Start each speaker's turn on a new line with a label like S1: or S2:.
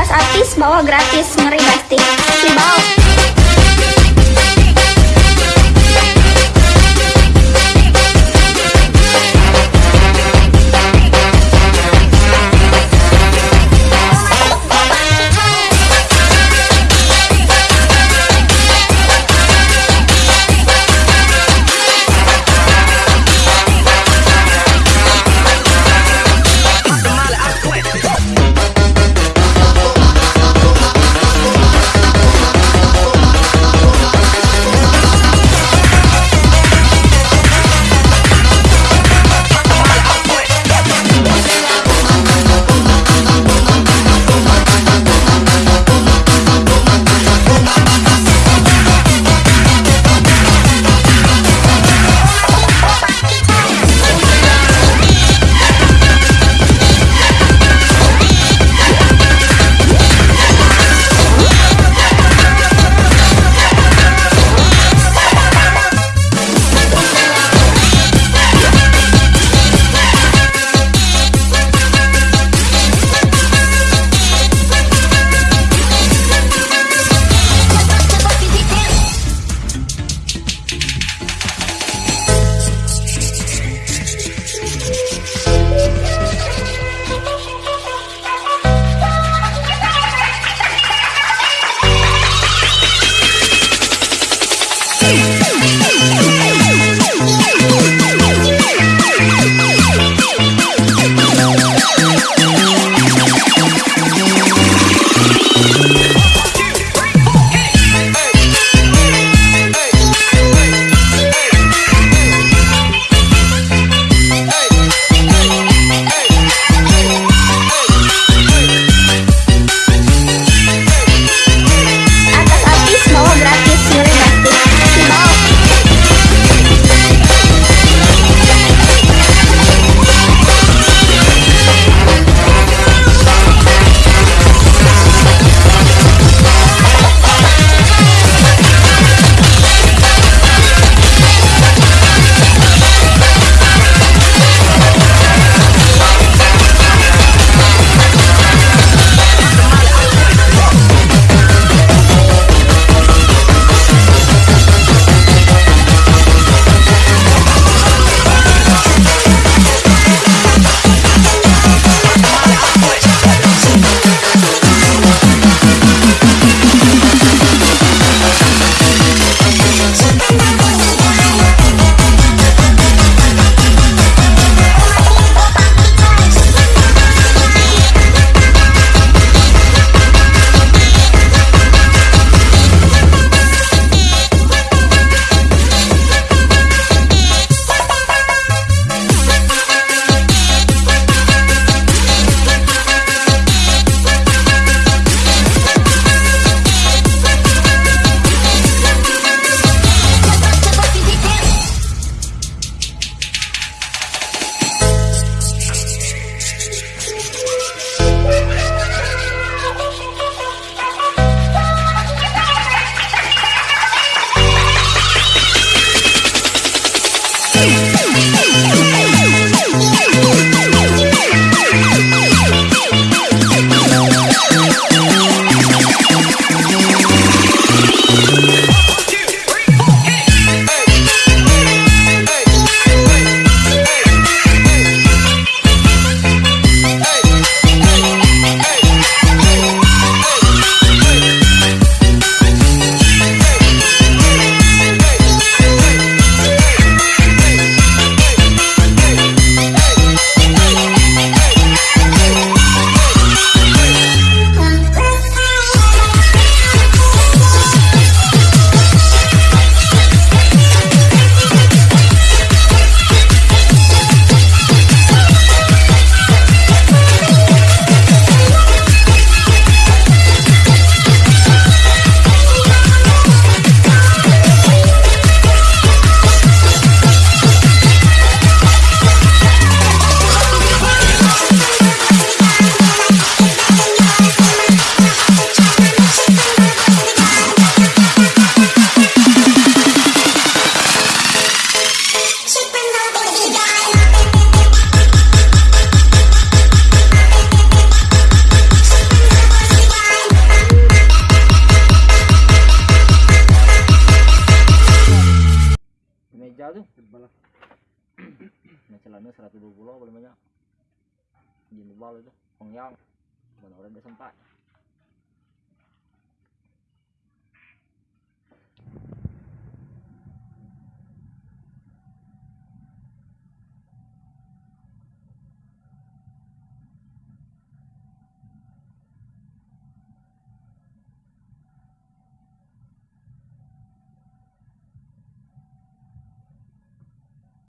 S1: tas artis bawa gratis. Ngeri pasti si bau Hey!
S2: Tebal lah
S3: Nah, celana 120 paling banyak. Di bawah itu, pengyang. Mana orang udah sempat.